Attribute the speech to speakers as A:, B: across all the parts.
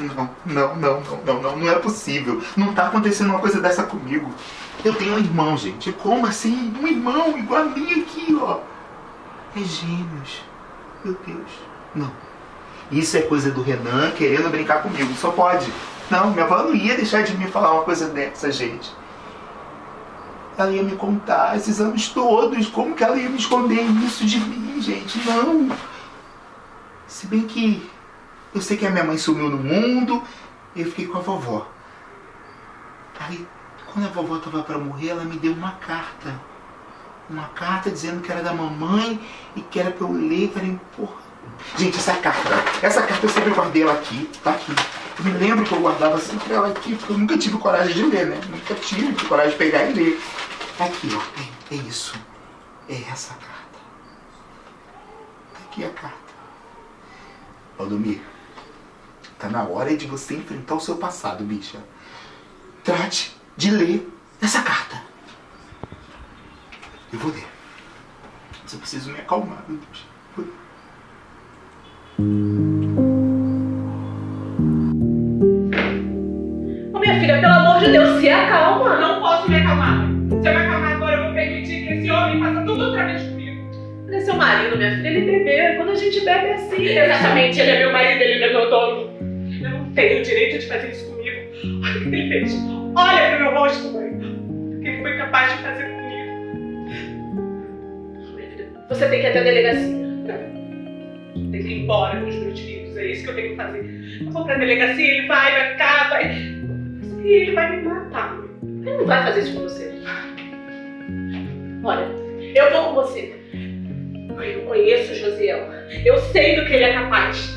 A: Não, não, não, não, não, não, é possível. Não tá acontecendo uma coisa dessa comigo. Eu tenho um irmão, gente. Como assim? Um irmão igual a mim aqui, ó. É gêmeos. Meu Deus. Não. Isso é coisa do Renan querendo brincar comigo. Só pode. Não, minha avó não ia deixar de me falar uma coisa dessa, gente. Ela ia me contar esses anos todos. Como que ela ia me esconder isso de mim, gente? Não. Se bem que eu sei que a minha mãe sumiu no mundo, eu fiquei com a vovó. Aí, quando a vovó estava para morrer, ela me deu uma carta. Uma carta dizendo que era da mamãe e que era para eu ler, era importante. Gente, essa carta, essa carta eu sempre guardei ela aqui, tá aqui. Eu me lembro que eu guardava sempre ela aqui, porque eu nunca tive coragem de ler, né? Nunca tive coragem de pegar e ler. Tá aqui, ó. É, é isso. É essa carta. Tá aqui a carta. Valdomir, tá na hora de você enfrentar o seu passado, bicha. Trate de ler essa carta. Eu vou ler. Mas eu preciso me acalmar, meu Deus.
B: Ô minha filha, pelo amor de Deus, se acalma.
C: Não posso me acalmar. Se eu me acalmar agora, eu vou permitir que esse homem faça tudo outra vez comigo.
B: Ele é seu marido, minha filha, ele bebeu. Quando a gente bebe é assim.
C: Exatamente, ele é meu marido, ele não é meu dono. Não tenho o direito de fazer isso comigo. Olha o que ele fez. Olha pro meu rosto, mãe. O que ele foi capaz de fazer comigo.
B: Você tem que ir até a delegacia.
C: Tem que ir embora com os meus filhos, é isso que eu tenho que fazer. Eu vou pra delegacia, ele vai, vai cá, vai. E ele vai me matar, mãe.
B: Ele não vai fazer isso com você. Olha, eu vou com você. Mãe, eu conheço o Josiel. Eu sei do que ele é capaz?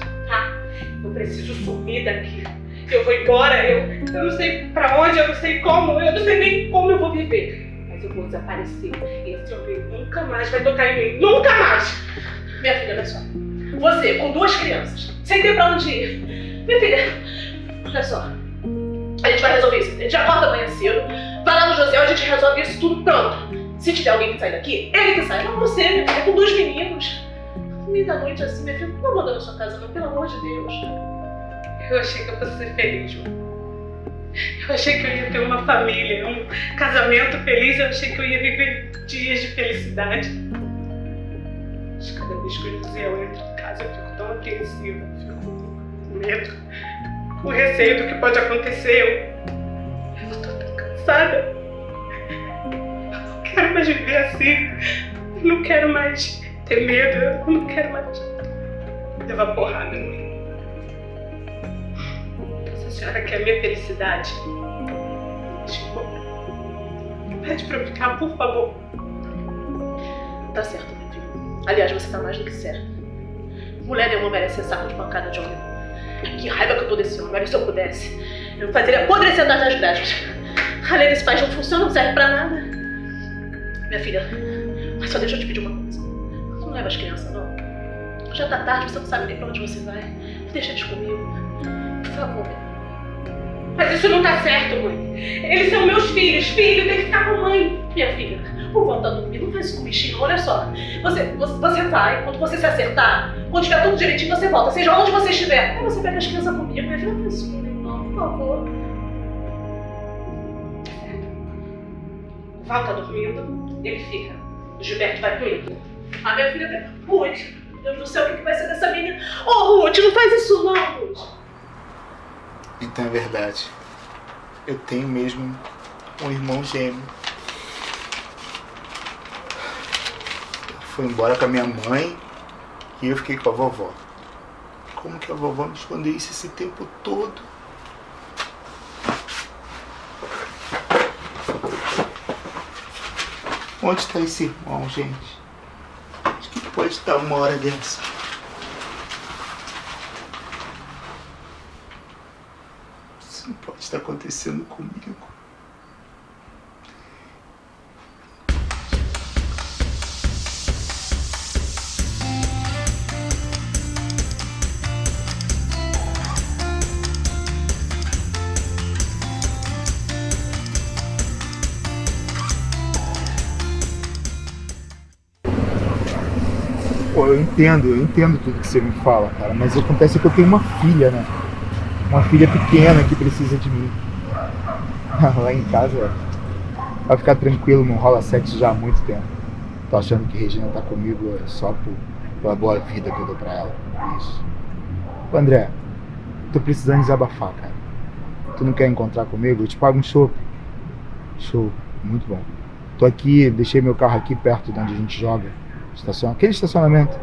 B: Eu preciso sumir daqui.
C: Eu vou embora, eu, eu não sei pra onde, eu não sei como, eu não sei nem como eu vou viver. Mas eu vou desaparecer. Esse homem nunca mais vai tocar em mim. Nunca mais!
B: Minha filha, olha só. Você, com duas crianças, sem ter pra onde ir. Minha filha, olha só. A gente vai resolver isso. A gente acorda amanhã cedo, vai lá no José, a gente resolve isso tudo pronto. Se tiver alguém que sair daqui, ele que sai. Não você, minha filha, com dois meninos. Meia da noite assim, minha filha, não abandona sua casa, não, pelo amor de Deus.
C: Eu achei que eu fosse ser feliz, mãe. Eu achei que eu ia ter uma família, um casamento feliz, eu achei que eu ia viver dias de felicidade. Mas cada vez que o José entra em casa, eu fico tão apreensiva, fico com medo, com receio do que pode acontecer. Eu, eu tô tão cansada. Eu não quero mais viver assim. Eu não quero mais ter medo, eu não quero mais levar porrada em mim. Se a senhora quer minha felicidade, me deixe embora. Pede pra eu ficar, por favor.
B: Tá certo, minha filha. Aliás, você tá mais do que certa. Mulher nenhuma merece ser saco de pancada de homem. Que raiva que eu tô desse homem. Olha, se eu pudesse, eu fazeria apodrecer das graças. A lei desse país não funciona, não serve pra nada. Minha filha, mas só deixa eu te pedir uma coisa. Não leva as crianças, não. Já tá tarde, você não sabe nem pra onde você vai. Deixa eles comigo. Por favor,
C: Mas isso não tá certo, mãe. Eles são meus filhos. Filho tem que ficar com a mãe.
B: Minha filha, por volta do dormir, não faz isso com o bichinho. Olha só, você, você, você vai, quando você se acertar, quando tiver tudo direitinho, você volta. Seja onde você estiver. Aí você pega as crianças comigo. Minha filha, não faz isso comigo, não, por favor.
C: O Val tá dormindo, ele fica. O Gilberto vai comigo.
B: A minha filha, Ruth, Deus do céu, o que vai ser dessa menina? Ô, oh, Ruth, não faz isso não, Ruth.
A: Então é verdade. Eu tenho mesmo um irmão gêmeo. Foi embora com a minha mãe e eu fiquei com a vovó. Como que a vovó me escondeu isso esse tempo todo? Onde está esse irmão, gente? Pode estar uma hora dessa. Isso não pode estar acontecendo comigo. Entendo, eu entendo tudo que você me fala, cara, mas acontece que eu tenho uma filha, né?
D: uma filha pequena que precisa de mim. Lá em casa, vai ficar tranquilo, não rola sexo já há muito tempo. Tô achando que Regina tá comigo só por, pela boa vida que eu dou pra ela. Isso. Ô, André, tô precisando desabafar, cara. Tu não quer encontrar comigo? Eu te pago um show. Show, muito bom. Tô aqui, deixei meu carro aqui perto de onde a gente joga. Estaciona, aquele estacionamento.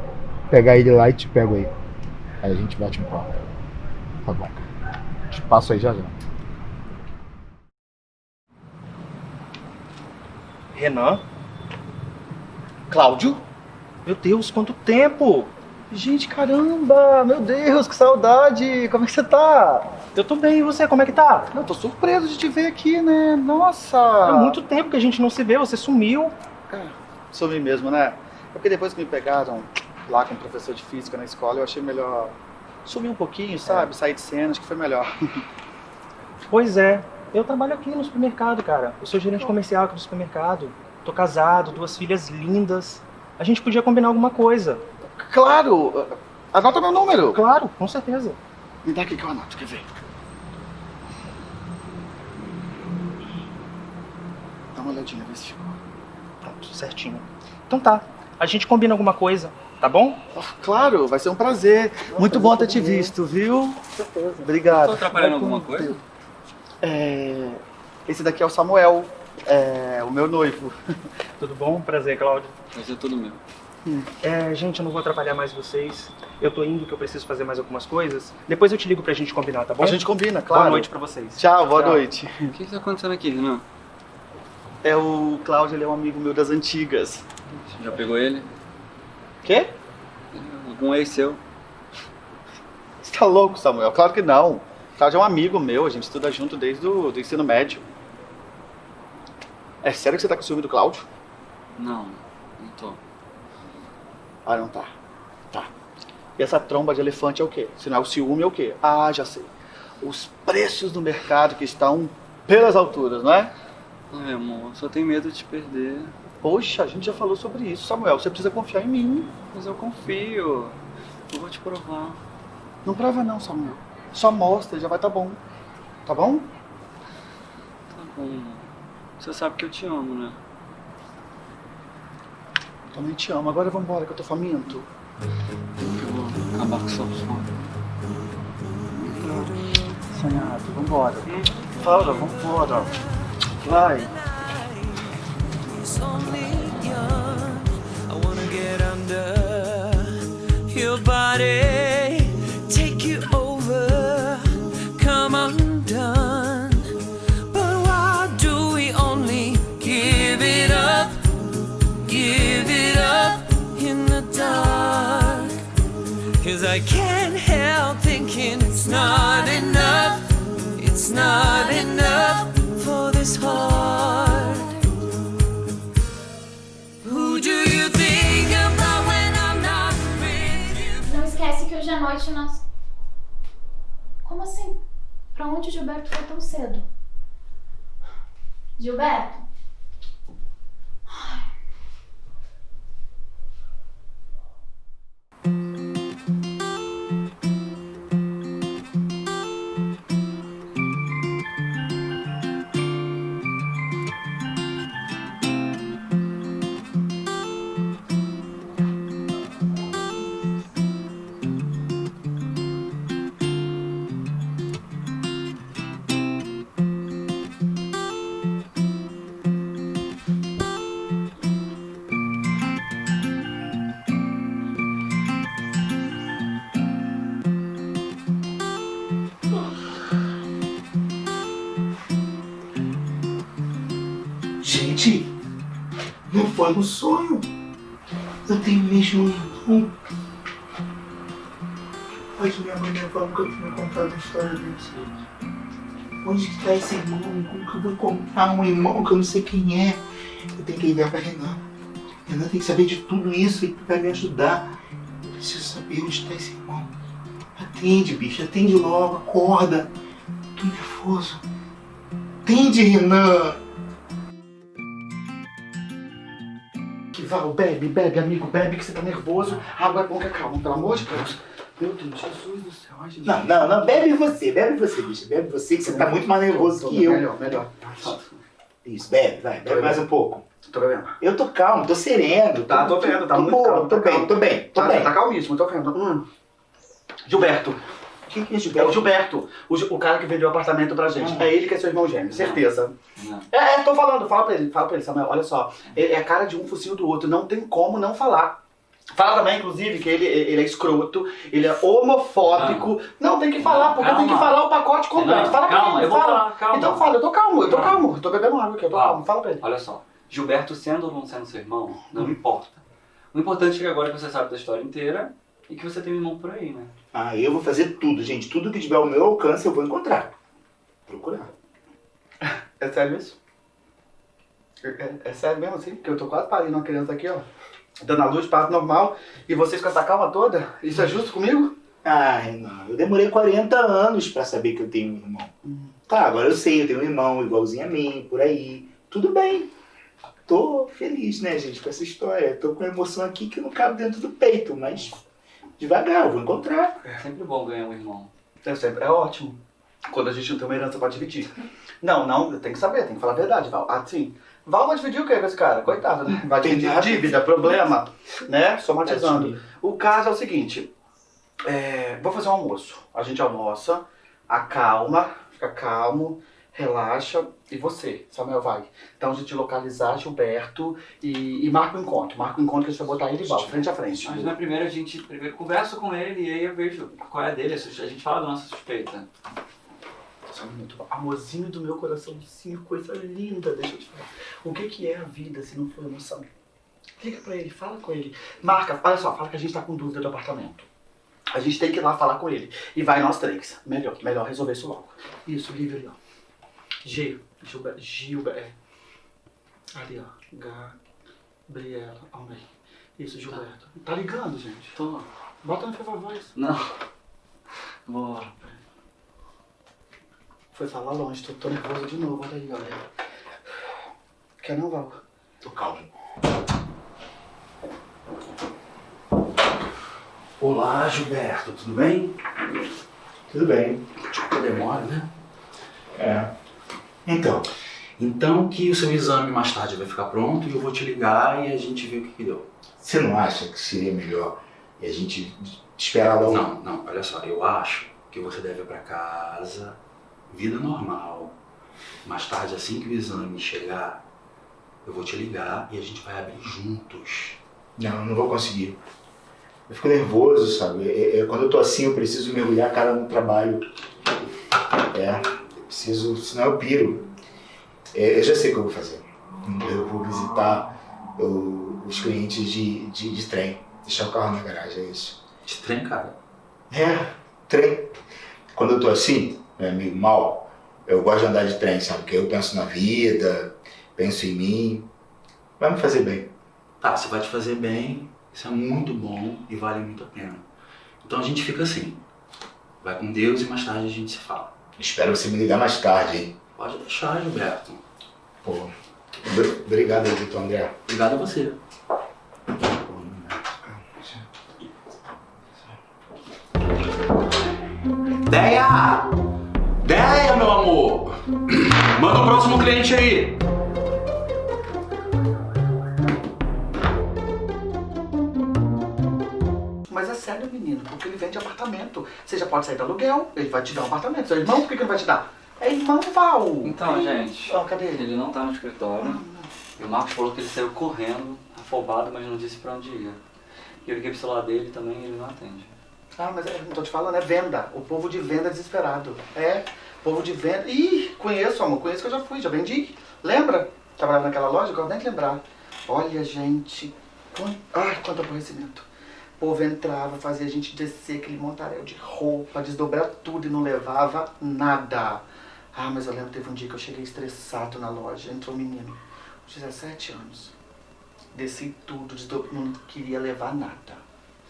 D: Pegar ele lá e te pego aí. Aí a gente bate um papo. Tá bom. Te passo aí já já.
E: Renan? Cláudio? Meu Deus, quanto tempo!
F: Gente, caramba! Meu Deus, que saudade! Como é que você tá?
E: Eu tô bem, e você, como é que tá?
F: Eu tô surpreso de te ver aqui, né? Nossa!
E: Há muito tempo que a gente não se vê, você sumiu.
F: É, sumi mesmo, né? É porque depois que me pegaram lá com o professor de física na escola, eu achei melhor sumir um pouquinho, sabe? Sair de cena, acho que foi melhor.
E: Pois é, eu trabalho aqui no supermercado, cara. Eu sou gerente comercial aqui do supermercado. Tô casado, duas filhas lindas. A gente podia combinar alguma coisa.
F: claro! Anota meu número!
E: Claro, com certeza.
F: Me dá aqui que eu anoto, quer ver? Dá uma olhadinha, vê se ficou.
E: Pronto, certinho. Então tá, a gente combina alguma coisa, tá bom?
F: Oh, claro, vai ser um prazer. Muito bom ter te visto, viu? Obrigado.
G: Tô atrapalhando alguma coisa?
F: É, Esse daqui é o Samuel, é o meu noivo.
E: Tudo bom? Prazer, Cláudio.
G: Vai ser tudo meu.
E: É, gente, eu não vou atrapalhar mais vocês. Eu tô indo que eu preciso fazer mais algumas coisas. Depois eu te ligo pra gente combinar, tá bom?
F: A gente combina, claro.
E: Boa noite pra vocês.
F: Tchau, boa noite.
G: O que que tá acontecendo aqui, Renan?
F: É o Cláudio, ele é um amigo meu das antigas.
G: Já pegou ele?
F: Quê?
G: Algum ex seu?
F: Você tá louco, Samuel? Claro que não. Cláudio é um amigo meu, a gente estuda junto desde o do ensino médio. É sério que você tá com ciúme do Cláudio?
G: Não, não tô.
F: Ah, não tá. Tá. E essa tromba de elefante é o quê? Se não é o ciúme, é o quê? Ah, já sei. Os preços do mercado que estão pelas alturas, não é?
G: Ai, amor, só tenho medo de te perder.
F: Poxa, a gente já falou sobre isso, Samuel. Você precisa confiar em mim.
G: Mas eu confio. Eu vou te provar.
F: Não prova não, Samuel. Só mostra e já vai tá bom. Tá bom?
G: Tá bom. Você sabe que eu te amo, né?
F: Também te amo. Agora vamos embora que eu tô faminto.
G: Eu vou acabar com seu sono.
F: Sonhado, vambora. Fala, vambora. Vai.
H: Only. I wanna get under your body,
I: Gilberto foi tão cedo? Gilberto?
A: Foi um sonho. Eu tenho mesmo um irmão. Pode minha mãe levar nunca tinha contado a história desse. Onde que tá esse irmão? Como que eu vou encontrar um irmão que eu não sei quem é? Eu tenho que ligar pra Renan. Renan tem que saber de tudo isso e vai me ajudar. Eu preciso saber onde está esse irmão. Atende, bicho, atende logo, acorda. Tô nervoso. Atende, Renan.
F: Val, bebe, bebe, amigo, bebe, que você tá nervoso. Água é bom que acalma, pelo amor de Deus. Meu Deus, Jesus do céu. Ai, Jesus.
A: Não, não, não, bebe você, bebe você, bicho. Bebe você, que você tá muito mais nervoso que eu.
F: Melhor, melhor.
A: Isso, bebe, vai, bebe mais um pouco.
F: Tô bebendo.
A: Eu tô calmo, tô sereno.
F: Tá, tô vendo, tá
A: tô
F: muito
A: boa,
F: calmo,
A: Tô
F: tá
A: bem, tô bem, tô
F: Tá,
A: bem.
F: tá calmíssimo, tô vendo. Hum. Gilberto.
A: Quem que é
F: É o
A: Gilberto?
F: Gilberto, o, o cara que vendeu o apartamento pra gente.
A: Ah.
F: É ele que é seu irmão gêmeo, certeza.
G: Não.
F: É, é, tô falando, fala pra ele, fala pra ele, Samuel, olha só. É a cara de um focinho do outro, não tem como não falar. Fala também, inclusive, que ele, ele é escroto, ele é homofóbico. Não, tem que falar, porque tem que
G: Calma.
F: falar o pacote completo.
G: Não,
F: fala
G: calma,
F: ele,
G: eu vou
F: fala.
G: falar, calma.
F: Então fala, eu tô calmo, eu tô
G: Calma.
F: calmo. Eu tô bebendo água aqui, eu tô
G: Calma.
F: calmo. Fala pra ele.
G: Olha só, Gilberto sendo ou não sendo seu irmão, não importa. O importante é que agora que você sabe da história inteira e que você tem um irmão por aí, né?
A: Ah, eu vou fazer tudo, gente. Tudo que tiver ao meu alcance eu vou encontrar. Procurar.
F: É sério isso? É, é- é sério mesmo assim? Porque eu tô quase parindo uma criança aqui, ó. Dando a luz, parto normal. E vocês com essa calma toda? Isso é justo comigo?
A: Ai, não. Eu demorei 40 anos pra saber que eu tenho um irmão. Tá, agora eu sei, eu tenho um irmão igualzinho a mim, por aí. Tudo bem. Tô feliz, né, gente, com essa história. Tô com uma emoção aqui que não cabe dentro do peito, mas devagar, eu vou encontrar.
G: É sempre bom ganhar um irmão.
F: É sempre, é ótimo. Quando a gente não tem uma herança pra dividir. Não, não, tem que saber, tem que falar a verdade, Val. Ah, sim. Val vai dividir o que com esse cara? Coitado, né? Vai
A: Tem
F: dividir
A: nada.
F: dívida, problema, né? Somatizando. O caso é o seguinte. é, vou fazer um almoço. A gente almoça, acalma, fica calmo, relaxa. E você, Samuel, vai. Então a gente localizar Gilberto e, e marca o encontro. Marca o encontro que a gente vai botar ele Val, frente a frente.
G: Mas na primeira a gente primeiro conversa com ele e aí eu vejo qual é a dele, a gente fala da nossa suspeita.
F: Só um minuto. Amorzinho do meu coraçãozinho, coisa linda, deixa eu te falar. O que, que é a vida se não for emoção? Liga pra ele, fala com ele. Marca, olha só, fala que a gente tá com dúvida do apartamento. A gente tem que ir lá falar com ele. E vai nós três. Melhor, melhor resolver isso logo. Isso, liga ali, ó. G, Gilberto, Gilberto, é. Ali, ó. Gabriela, Almeida. Isso, Gilberto. Tá ligando, gente?
G: Tô.
F: Bota no Viva Voz.
G: Não. Bora.
F: Foi falar longe, tô, tô nervoso de novo, olha aí, olha. Quer não, Val?
A: Tô calmo.
J: Olá, Gilberto, tudo bem?
A: Tudo bem.
J: Tipo, demora, né?
A: É. Então,
J: Então que o seu exame mais tarde vai ficar pronto e eu vou te ligar e a gente vê o que, que deu.
A: você não acha que seria melhor e a gente esperar lá o...
J: Não, não, olha só, eu acho que você deve ir pra casa, vida normal. Mais tarde, assim que o exame chegar, eu vou te ligar e a gente vai abrir juntos.
A: Não, não vou conseguir. Eu fico nervoso, sabe? É- é- quando eu tô assim, eu preciso mergulhar a cara no trabalho. É, preciso, senão eu piro. É, eu já sei o que eu vou fazer. Eu vou visitar o- os clientes de, de, de trem. Deixar o carro na garagem, é isso.
J: De trem, cara.
A: É, trem. Quando eu tô assim, né, meio mal, eu gosto de andar de trem, sabe? Porque eu penso na vida, penso em mim. Vai me fazer bem.
J: Tá, você vai te fazer bem, isso é muito bom e vale muito a pena. Então a gente fica assim. Vai com Deus e mais tarde a gente se fala.
A: Espero você me ligar mais tarde, hein?
J: Pode deixar, Gilberto.
A: Pô, obri- obrigado doutor André.
J: Obrigado a você. Deia! Deia, meu amor! Manda o próximo cliente aí!
F: Porque ele vende apartamento. Você já pode sair do aluguel, ele vai te dar um apartamento. Seu irmão, por que, que ele vai te dar? É irmão, Val.
G: Então, gente,
F: Ó, cadê ele?
G: ele não tá no escritório. E o Marcos falou que ele saiu correndo, afobado, mas não disse pra onde ia. E eu liguei pro celular dele também e ele não atende.
F: Ah, mas é, não tô te falando, é venda. O povo de venda é desesperado. É, povo de venda. Ih, conheço, amor, conheço que eu já fui, já vendi. Lembra? Trabalhava naquela loja, agora nem lembrar. Olha, gente, quant... ai, quanto aborrecimento. O povo entrava, fazia a gente descer aquele montaréu de roupa, desdobrar tudo e não levava nada. Ah, mas eu lembro teve um dia que eu cheguei estressado na loja, entrou um menino, 17 anos. Desci tudo, não queria levar nada.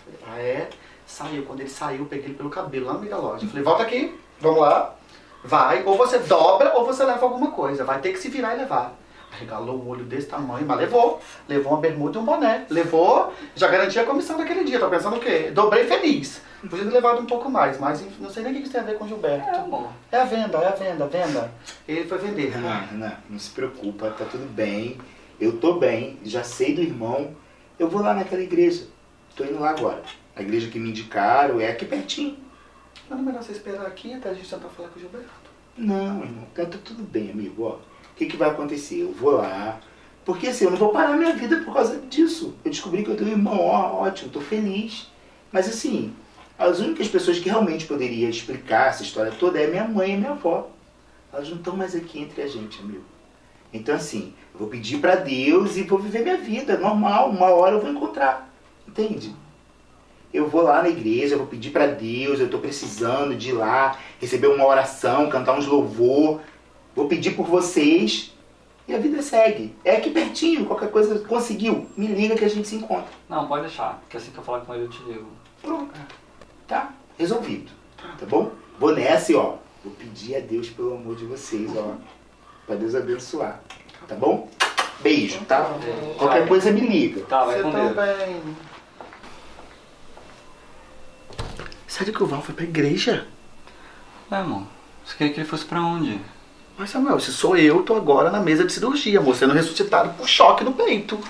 F: Falei, ah é? Saiu. Quando ele saiu, peguei ele pelo cabelo lá no meio da loja. Falei, volta aqui, vamos lá. Vai, ou você dobra ou você leva alguma coisa. Vai ter que se virar e levar. Regalou o olho desse tamanho, mas levou. Levou uma bermuda e um boné. Levou, já garantia a comissão daquele dia. Tá pensando o quê? Dobrei feliz. Podia ter levado um pouco mais, mas não sei nem o que isso tem a ver com o Gilberto.
G: É, amor.
F: É a venda, é a venda, a venda. Ele foi vender.
A: Renan, Renan, não se preocupa, tá tudo bem. Eu tô bem, já sei do irmão. Eu vou lá naquela igreja. Tô indo lá agora. A igreja que me indicaram é aqui pertinho.
F: Mas não é melhor você esperar aqui até a gente tentar falar com o Gilberto.
A: Não, irmão, tá tudo bem, amigo. Ó, que, que vai acontecer? Eu vou lá. Porque assim, eu não vou parar minha vida por causa disso. Eu descobri que eu tenho um irmão, ó, ótimo, tô feliz. Mas assim, as únicas pessoas que realmente poderiam explicar essa história toda é minha mãe e minha avó. Elas não estão mais aqui entre a gente, amigo. Então assim, eu vou pedir pra Deus e vou viver minha vida, normal. Uma hora eu vou encontrar. Entende? Eu vou lá na igreja, eu vou pedir pra Deus, eu tô precisando de ir lá, receber uma oração, cantar uns louvor. Vou pedir por vocês e a vida segue. É aqui pertinho, qualquer coisa conseguiu. Me liga que a gente se encontra.
G: Não, pode deixar, porque assim que eu falar com ele eu te ligo.
A: Pronto. Tá? Resolvido. Tá bom? Vou nessa e ó. Vou pedir a Deus pelo amor de vocês, ó. Pra Deus abençoar. Tá bom? Beijo, tá? Qualquer coisa me liga.
G: Tá, vai
F: Você
G: com Deus.
F: também. Sério que o Val foi pra igreja?
G: É, amor. Você queria que ele fosse pra onde?
F: Mas Samuel, se sou eu, tô agora na mesa de cirurgia, amor, sendo ressuscitado por choque no peito.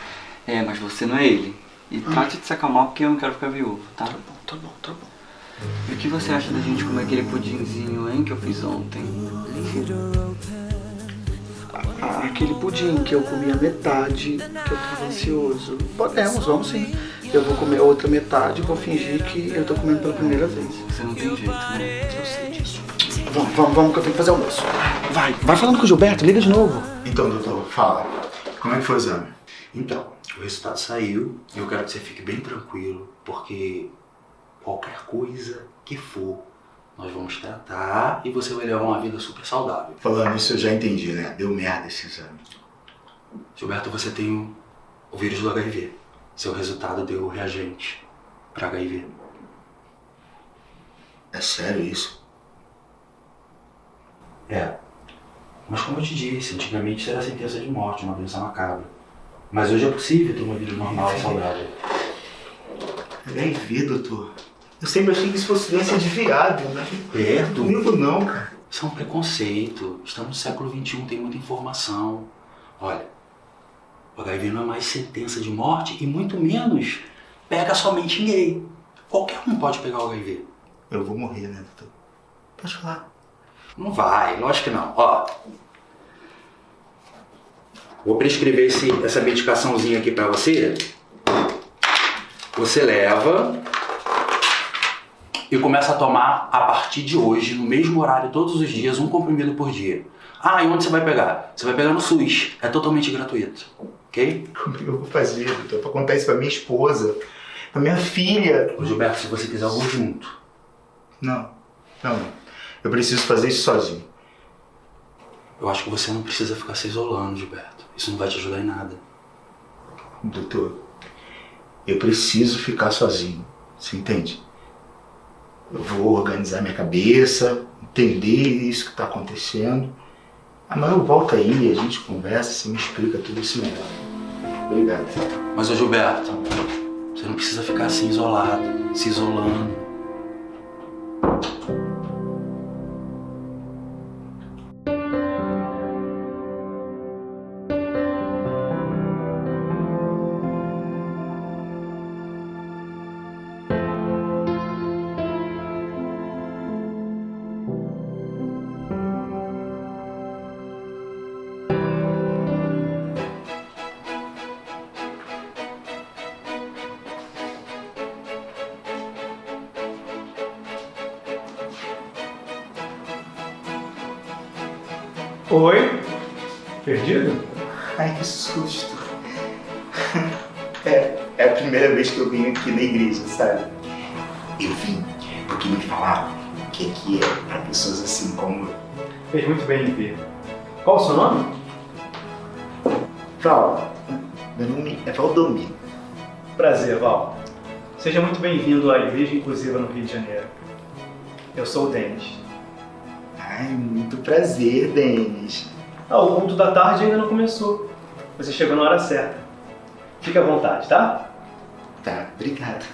G: É, mas você não é ele. E trate de se acalmar porque eu não quero ficar viúvo, tá?
F: Tá bom, tá bom, tá bom.
G: E o que você acha da gente comer aquele pudinzinho, hein, que eu fiz ontem?
F: Ah, aquele pudim que eu comi a metade, que eu tava ansioso. Podemos, vamos sim. Eu vou comer a outra metade e vou fingir que eu tô comendo pela primeira vez.
G: Você não tem jeito, né?
F: Eu sei disso. Vamos, vamos, vamos que eu tenho que fazer almoço. Vai, vai falando com o Gilberto, liga de novo.
A: Então, doutor, fala. Como é que foi o exame?
J: Então, o resultado saiu e eu quero que você fique bem tranquilo, porque qualquer coisa que for, nós vamos tratar e você vai levar uma vida super saudável.
A: Falando isso, eu já entendi, né? Deu merda esse exame.
J: Gilberto, você tem o- o vírus do HIV. Seu resultado deu reagente para HIV.
A: É sério isso?
J: É. Mas como eu te disse, antigamente isso era sentença de morte, uma doença macabra. Mas hoje é possível ter uma vida normal e saudável.
A: HIV, doutor. Eu sempre achei que isso fosse doença de viado, né?
J: Perto?
A: Comigo não, cara.
J: Isso é um preconceito. Estamos no século XXI, tem muita informação. Olha, o HIV não é mais sentença de morte e muito menos pega somente gay. Qualquer um pode pegar o HIV.
A: Eu vou morrer, né, doutor? Pode falar.
J: Não vai, lógico que não. Ó, vou prescrever esse, essa medicaçãozinha aqui pra você. Você leva e começa a tomar a partir de hoje, no mesmo horário, todos os dias, um comprimido por dia. Ah, e onde você vai pegar? Você vai pegar no SUS. É totalmente gratuito. Ok?
A: Como é eu vou fazer, doutor? Pra contar isso pra minha esposa, pra minha filha.
J: Ô, Gilberto, se você quiser, eu vou junto.
A: Não, não. Eu preciso fazer isso sozinho.
J: Eu acho que você não precisa ficar se isolando, Gilberto. Isso não vai te ajudar em nada.
A: Doutor, eu preciso ficar sozinho. Você entende? Eu vou organizar minha cabeça, entender isso que está acontecendo. Amanhã eu volto aí, a gente conversa, você me explica tudo isso melhor. Obrigado.
J: Mas, ô Gilberto, você não precisa ficar assim isolado, se isolando.
E: Oi? Perdido?
A: Ai, que susto. É, é a primeira vez que eu vim aqui na igreja, sabe? Eu vim porque me falaram que aqui é para pessoas assim como eu.
E: Fez muito bem em vir. Qual o seu nome?
A: Val, meu nome é Valdomiro.
E: Prazer, Val. Seja muito bem-vindo à Igreja Inclusiva no Rio de Janeiro. Eu sou o Denis.
A: Muito prazer, Denis.
E: Ah, o culto da tarde ainda não começou. Você chegou na hora certa. Fique à vontade, tá?
A: Tá, obrigado.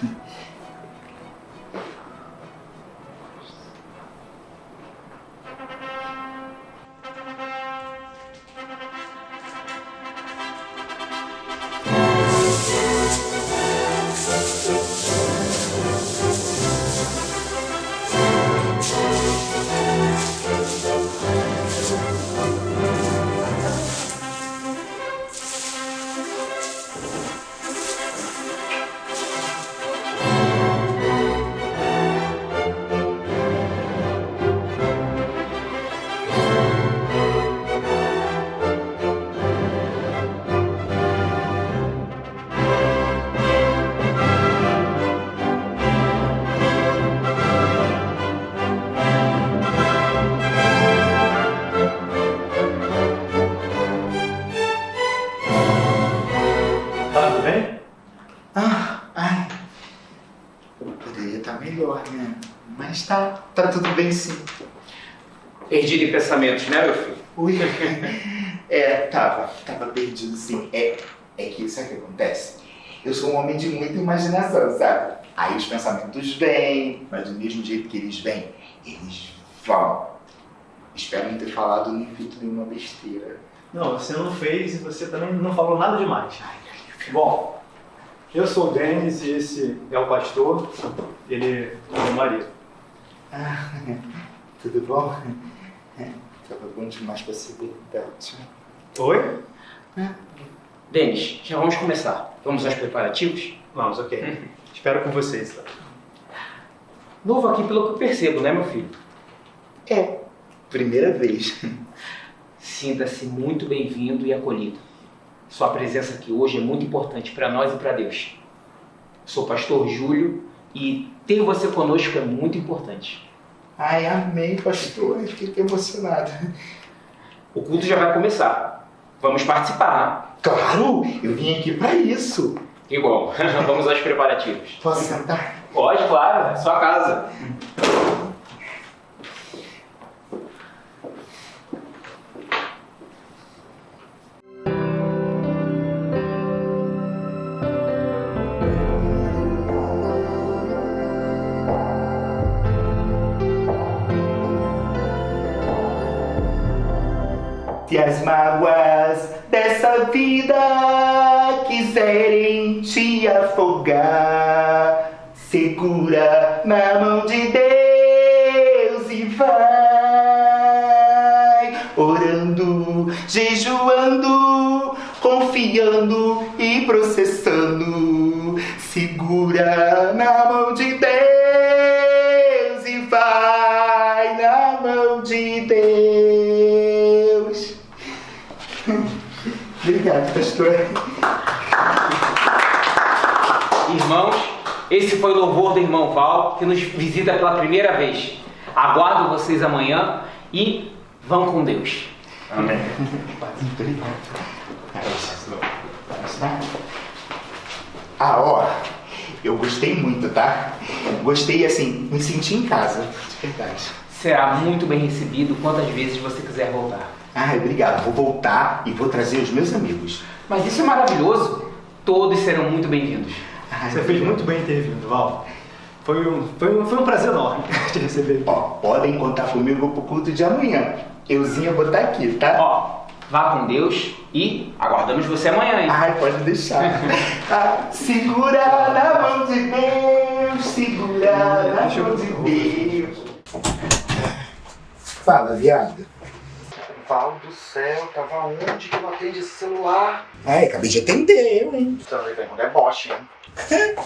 K: Perdido em pensamentos, né, meu filho?
A: Ui. É, tava, tava perdido sim. É, é que sabe o que acontece? Eu sou um homem de muita imaginação, sabe? Aí os pensamentos vêm, mas do mesmo jeito que eles vêm, eles vão. Espero não ter falado nem feito nenhuma besteira.
E: Não, você não fez e você também não falou nada demais. Bom, eu sou o Denis e esse é o pastor, ele é meu marido.
A: Ah, tudo bom? É, tava bom demais pra ser verdade.
E: Oi?
K: Denis, já vamos começar. Vamos aos preparativos?
E: Vamos, ok. Espero com vocês. Tá?
K: Novo aqui pelo que eu percebo, né, meu filho?
A: É, primeira vez.
K: Sinta-se muito bem-vindo e acolhido. Sua presença aqui hoje é muito importante para nós e para Deus. Sou o pastor Júlio e ter você conosco é muito importante.
A: Ai, amei, pastor. Eu Fiquei emocionado.
K: O culto já vai começar. Vamos participar.
A: Claro, eu vim aqui pra isso.
K: Igual. Vamos aos preparativos.
A: Posso sentar?
K: Pode, claro. É sua casa.
A: Se as mágoas dessa vida quiserem te afogar, segura na mão de Deus e vai orando, jejuando, confiando e processando. Segura na mão de Deus pastor.
K: Irmãos, esse foi o louvor do irmão Val, que nos visita pela primeira vez. Aguardo vocês amanhã e vão com Deus.
E: Amém.
A: Obrigado. Ah, ó, eu gostei muito, tá? Gostei, assim, me senti em casa, de verdade.
K: Será muito bem recebido quantas vezes você quiser voltar.
A: Ai, obrigado. Vou voltar e vou trazer os meus amigos.
K: Mas isso é maravilhoso. Todos serão muito bem-vindos.
E: Você fez muito bem em ter vindo, Val. Foi um, foi um, foi um prazer enorme te receber.
A: Ó, podem contar comigo pro culto de amanhã. Euzinha vou estar aqui, tá?
K: Ó, vá com Deus e aguardamos você amanhã, hein?
A: Ai, pode deixar. Ah, segura na mão de Deus, segura na mão de Deus. Fala, viado.
F: Val do céu, tava onde que eu atende esse celular?
A: Ai, acabei de atender eu, hein?
F: Então, ele pergunta, é boche, hein?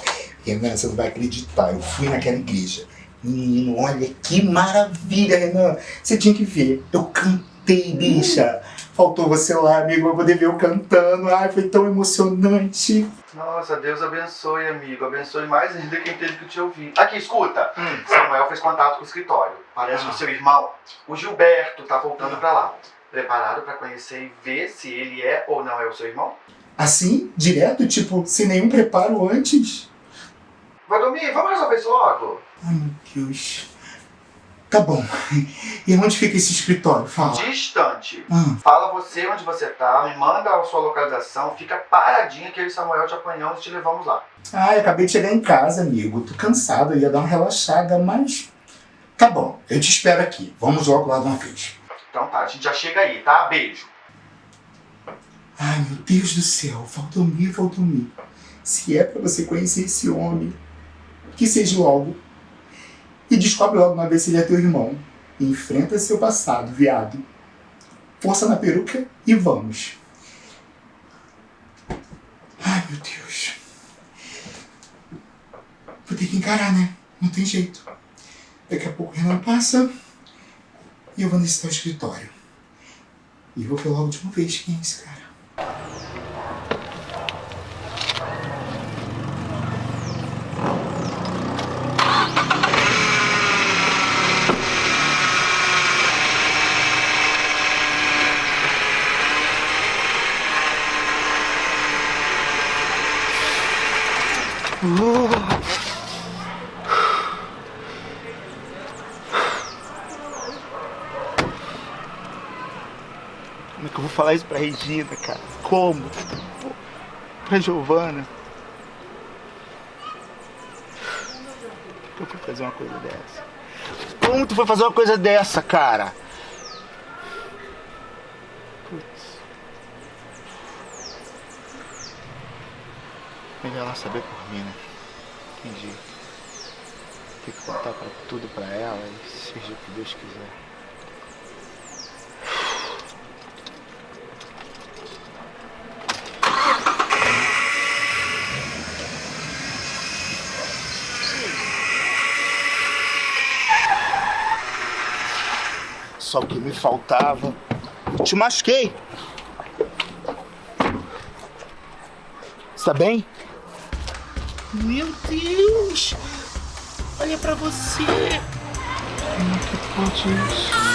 A: Renan, você não vai acreditar. Eu fui naquela igreja. Menino, olha que maravilha, Renan. Você tinha que ver. Eu cantei, bicha. Faltou você lá, amigo, pra poder ver eu cantando. Ai, foi tão emocionante.
F: Nossa, Deus abençoe, amigo. Abençoe mais ainda quem teve que te ouvir. Aqui, escuta. Samuel fez contato com o escritório. Parece que o seu irmão, o Gilberto, tá voltando pra lá. Preparado pra conhecer e ver se ele é ou não é o seu irmão?
A: Assim, direto, tipo, sem nenhum preparo antes.
F: Vai dormir? Vamos resolver isso logo.
A: Ai, meu Deus. Tá bom. E onde fica esse escritório? Fala.
F: Distante.
A: Ah.
F: Fala você onde você tá, me manda a sua localização, fica paradinha que eu e Samuel te apanhamos e te levamos lá.
A: Ah, eu acabei de chegar em casa, amigo. Tô cansado, eu ia dar uma relaxada, mas. Tá bom, eu te espero aqui. Vamos logo lá de uma vez.
F: Então tá, a gente já chega aí, tá? Beijo.
A: Ai, meu Deus do céu, Valdomir, Valdomir. Se é pra você conhecer esse homem, que seja logo. E descobre logo uma vez se ele é teu irmão. E enfrenta seu passado, viado. Força na peruca e vamos. Ai, meu Deus. Vou ter que encarar, né? Não tem jeito. Daqui a pouco o Renan passa e eu vou nesse tal escritório. E vou pela última vez quem é esse cara. Como é que eu vou falar isso pra Regina, cara? Como? Pra Giovana? Tu foi fazer uma coisa dessa? Como tu foi fazer uma coisa dessa, cara? Putz. Melhor ela saber por mim, né? Entendi. Tem que contar pra tudo pra ela e seja o que Deus quiser. Só o que me faltava. Te machuquei. Está bem? Meu Deus! Olha pra você! Como é que pode isso?